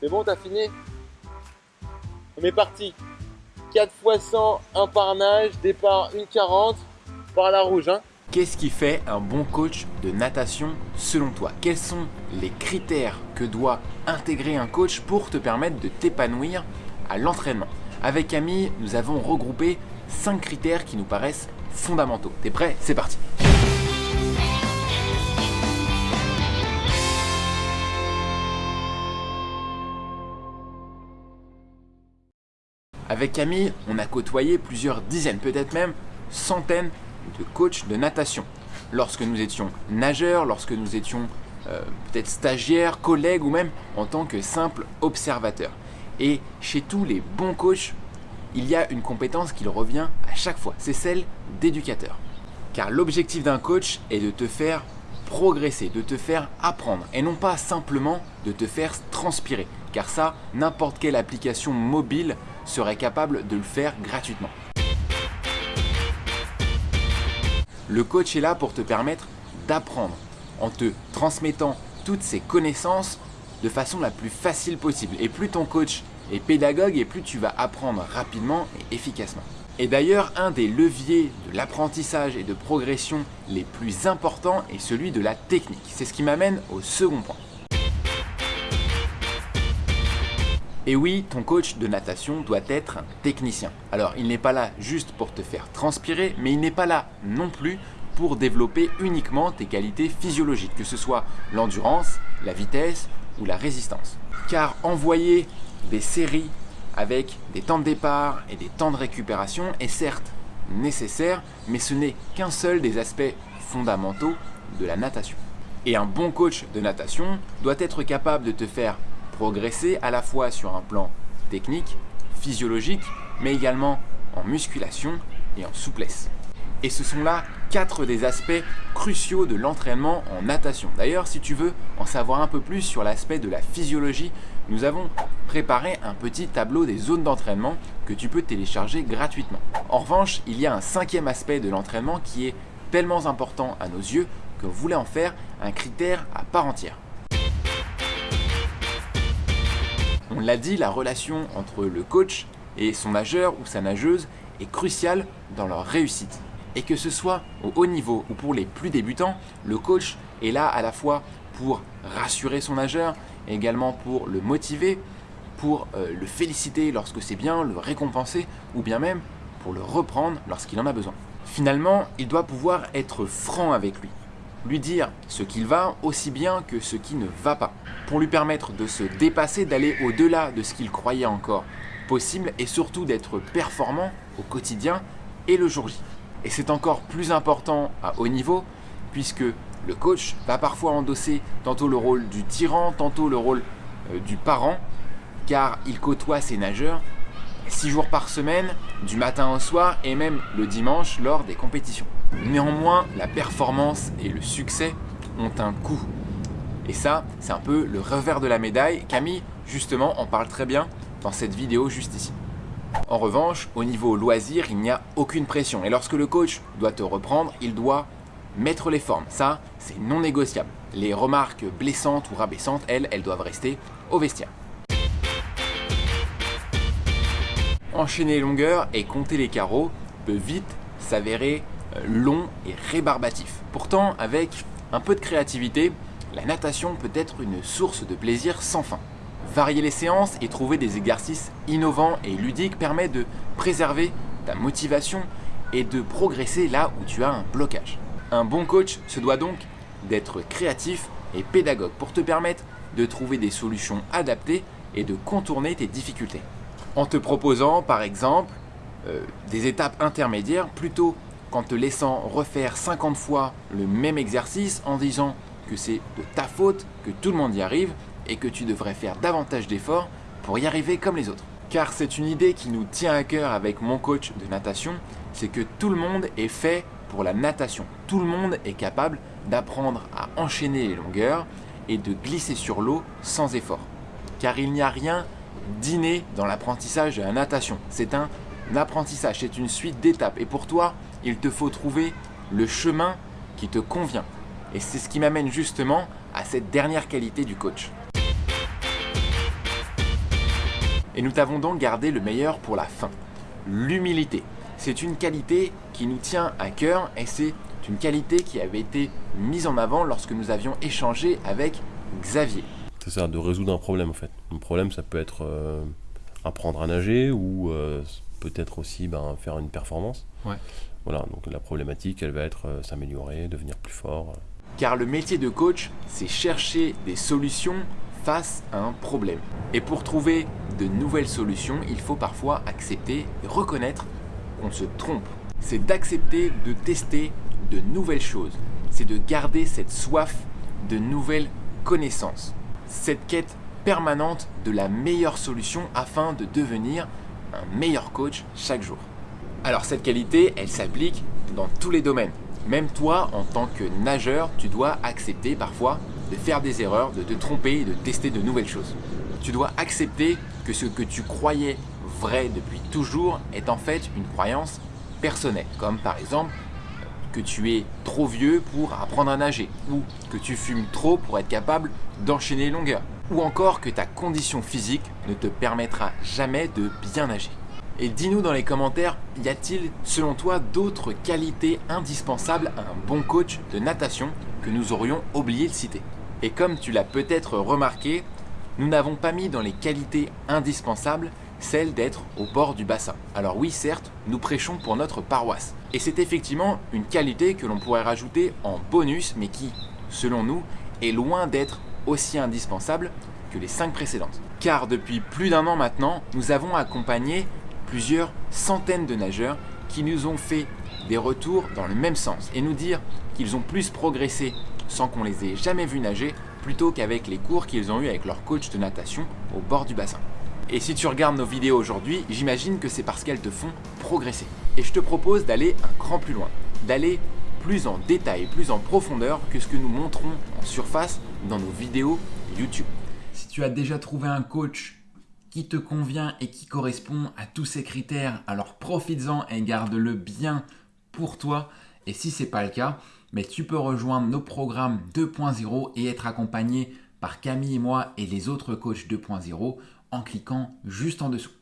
C'est bon, t'as fini On est parti 4 x 100, 1 par nage, départ 1,40 par la rouge. Hein. Qu'est-ce qui fait un bon coach de natation selon toi? Quels sont les critères que doit intégrer un coach pour te permettre de t'épanouir à l'entraînement? Avec Camille, nous avons regroupé 5 critères qui nous paraissent fondamentaux. T'es prêt? C'est parti Avec Camille, on a côtoyé plusieurs dizaines, peut-être même centaines de coachs de natation. Lorsque nous étions nageurs, lorsque nous étions euh, peut-être stagiaires, collègues ou même en tant que simples observateurs. Et chez tous les bons coachs, il y a une compétence qui revient à chaque fois, c'est celle d'éducateur. Car l'objectif d'un coach est de te faire progresser, de te faire apprendre et non pas simplement de te faire transpirer. Car ça, n'importe quelle application mobile serait capable de le faire gratuitement. Le coach est là pour te permettre d'apprendre en te transmettant toutes ces connaissances de façon la plus facile possible. Et plus ton coach est pédagogue et plus tu vas apprendre rapidement et efficacement. Et d'ailleurs, un des leviers de l'apprentissage et de progression les plus importants est celui de la technique. C'est ce qui m'amène au second point. Et oui, ton coach de natation doit être un technicien. Alors, il n'est pas là juste pour te faire transpirer, mais il n'est pas là non plus pour développer uniquement tes qualités physiologiques, que ce soit l'endurance, la vitesse ou la résistance. Car envoyer des séries avec des temps de départ et des temps de récupération est certes nécessaire, mais ce n'est qu'un seul des aspects fondamentaux de la natation. Et un bon coach de natation doit être capable de te faire progresser à la fois sur un plan technique, physiologique, mais également en musculation et en souplesse. Et ce sont là quatre des aspects cruciaux de l'entraînement en natation. D'ailleurs, si tu veux en savoir un peu plus sur l'aspect de la physiologie, nous avons préparé un petit tableau des zones d'entraînement que tu peux télécharger gratuitement. En revanche, il y a un cinquième aspect de l'entraînement qui est tellement important à nos yeux que vous voulez en faire un critère à part entière. On l'a dit, la relation entre le coach et son nageur ou sa nageuse est cruciale dans leur réussite. Et que ce soit au haut niveau ou pour les plus débutants, le coach est là à la fois pour rassurer son nageur, également pour le motiver, pour euh, le féliciter lorsque c'est bien, le récompenser, ou bien même pour le reprendre lorsqu'il en a besoin. Finalement, il doit pouvoir être franc avec lui lui dire ce qu'il va aussi bien que ce qui ne va pas, pour lui permettre de se dépasser, d'aller au-delà de ce qu'il croyait encore possible et surtout d'être performant au quotidien et le jour J. Et c'est encore plus important à haut niveau puisque le coach va parfois endosser tantôt le rôle du tyran, tantôt le rôle euh, du parent, car il côtoie ses nageurs 6 jours par semaine, du matin au soir et même le dimanche lors des compétitions. Néanmoins, la performance et le succès ont un coût. Et ça, c'est un peu le revers de la médaille. Camille, justement, en parle très bien dans cette vidéo juste ici. En revanche, au niveau loisir, il n'y a aucune pression. Et lorsque le coach doit te reprendre, il doit mettre les formes. Ça, c'est non négociable. Les remarques blessantes ou rabaissantes, elles, elles doivent rester au vestiaire. enchaîner les longueurs et compter les carreaux peut vite s'avérer long et rébarbatif. Pourtant, avec un peu de créativité, la natation peut être une source de plaisir sans fin. Varier les séances et trouver des exercices innovants et ludiques permet de préserver ta motivation et de progresser là où tu as un blocage. Un bon coach se doit donc d'être créatif et pédagogue pour te permettre de trouver des solutions adaptées et de contourner tes difficultés en te proposant par exemple euh, des étapes intermédiaires plutôt qu'en te laissant refaire 50 fois le même exercice en disant que c'est de ta faute, que tout le monde y arrive et que tu devrais faire davantage d'efforts pour y arriver comme les autres. Car c'est une idée qui nous tient à cœur avec mon coach de natation, c'est que tout le monde est fait pour la natation. Tout le monde est capable d'apprendre à enchaîner les longueurs et de glisser sur l'eau sans effort. Car il n'y a rien dîner dans l'apprentissage de la natation. C'est un apprentissage, c'est une suite d'étapes. Et pour toi, il te faut trouver le chemin qui te convient. Et c'est ce qui m'amène justement à cette dernière qualité du coach. Et nous t'avons donc gardé le meilleur pour la fin. L'humilité. C'est une qualité qui nous tient à cœur et c'est une qualité qui avait été mise en avant lorsque nous avions échangé avec Xavier. C'est ça, de résoudre un problème en fait. Un problème, ça peut être euh, apprendre à nager ou euh, peut-être aussi ben, faire une performance. Ouais. Voilà, donc la problématique, elle va être euh, s'améliorer, devenir plus fort. Car le métier de coach, c'est chercher des solutions face à un problème. Et pour trouver de nouvelles solutions, il faut parfois accepter et reconnaître qu'on se trompe. C'est d'accepter de tester de nouvelles choses. C'est de garder cette soif de nouvelles connaissances. Cette quête permanente de la meilleure solution afin de devenir un meilleur coach chaque jour. Alors cette qualité, elle s'applique dans tous les domaines. Même toi, en tant que nageur, tu dois accepter parfois de faire des erreurs, de te tromper et de tester de nouvelles choses. Tu dois accepter que ce que tu croyais vrai depuis toujours est en fait une croyance personnelle. Comme par exemple que tu es trop vieux pour apprendre à nager ou que tu fumes trop pour être capable d'enchaîner les longueurs ou encore que ta condition physique ne te permettra jamais de bien nager. Et dis-nous dans les commentaires, y a-t-il selon toi d'autres qualités indispensables à un bon coach de natation que nous aurions oublié de citer? Et comme tu l'as peut-être remarqué, nous n'avons pas mis dans les qualités indispensables celle d'être au bord du bassin. Alors oui, certes, nous prêchons pour notre paroisse. Et c'est effectivement une qualité que l'on pourrait rajouter en bonus, mais qui, selon nous, est loin d'être aussi indispensable que les cinq précédentes. Car depuis plus d'un an maintenant, nous avons accompagné plusieurs centaines de nageurs qui nous ont fait des retours dans le même sens et nous dire qu'ils ont plus progressé sans qu'on les ait jamais vus nager plutôt qu'avec les cours qu'ils ont eu avec leur coach de natation au bord du bassin. Et si tu regardes nos vidéos aujourd'hui, j'imagine que c'est parce qu'elles te font progresser. Et je te propose d'aller un cran plus loin, d'aller plus en détail, plus en profondeur que ce que nous montrons en surface dans nos vidéos YouTube. Si tu as déjà trouvé un coach qui te convient et qui correspond à tous ces critères, alors profites-en et garde-le bien pour toi. Et si ce n'est pas le cas, mais tu peux rejoindre nos programmes 2.0 et être accompagné par Camille et moi et les autres coachs 2.0 en cliquant juste en dessous.